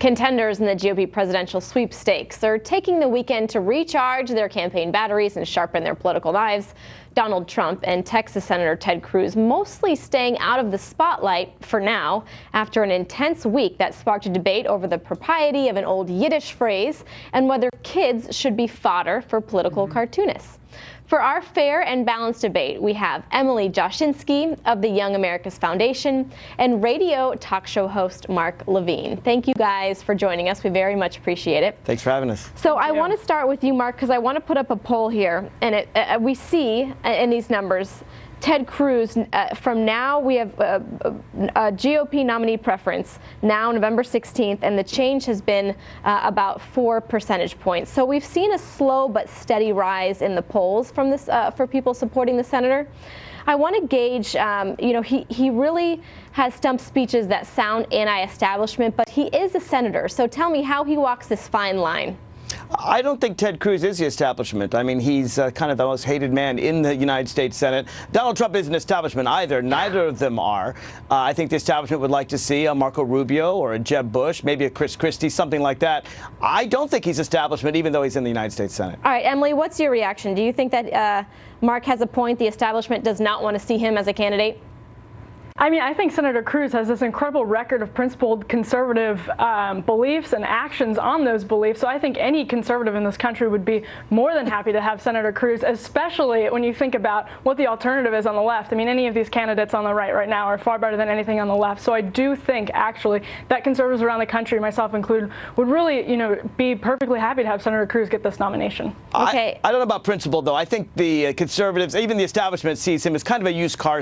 Contenders in the GOP presidential sweepstakes are taking the weekend to recharge their campaign batteries and sharpen their political knives. Donald Trump and Texas Senator Ted Cruz mostly staying out of the spotlight for now after an intense week that sparked a debate over the propriety of an old Yiddish phrase and whether kids should be fodder for political mm -hmm. cartoonists. For our fair and balanced debate, we have Emily Jashinsky of the Young America's Foundation and radio talk show host Mark Levine. Thank you guys for joining us. We very much appreciate it. Thanks for having us. So I want to start with you, Mark, because I want to put up a poll here, and it, uh, we see uh, in these numbers Ted Cruz, uh, from now we have a, a, GOP nominee preference now November 16th, and the change has been uh, about four percentage points. So we've seen a slow but steady rise in the polls from this uh, for people supporting the senator. I want to gauge, um, you know, he, he really has stump speeches that sound anti-establishment, but he is a senator. So tell me how he walks this fine line. I don't think Ted Cruz is the establishment. I mean, he's uh, kind of the most hated man in the United States Senate. Donald Trump isn't establishment either. Neither of them are. Uh, I think the establishment would like to see a Marco Rubio or a Jeb Bush, maybe a Chris Christie, something like that. I don't think he's establishment, even though he's in the United States Senate. All right, Emily, what's your reaction? Do you think that uh, Mark has a point? The establishment does not want to see him as a candidate? I mean, I think Senator Cruz has this incredible record of principled conservative um, beliefs and actions on those beliefs. So I think any conservative in this country would be more than happy to have Senator Cruz, especially when you think about what the alternative is on the left. I mean, any of these candidates on the right right now are far better than anything on the left. So I do think, actually, that conservatives around the country, myself included, would really, you know, be perfectly happy to have Senator Cruz get this nomination. Okay. I, I don't know about principle, though. I think the uh, conservatives, even the establishment, sees him as kind of a used car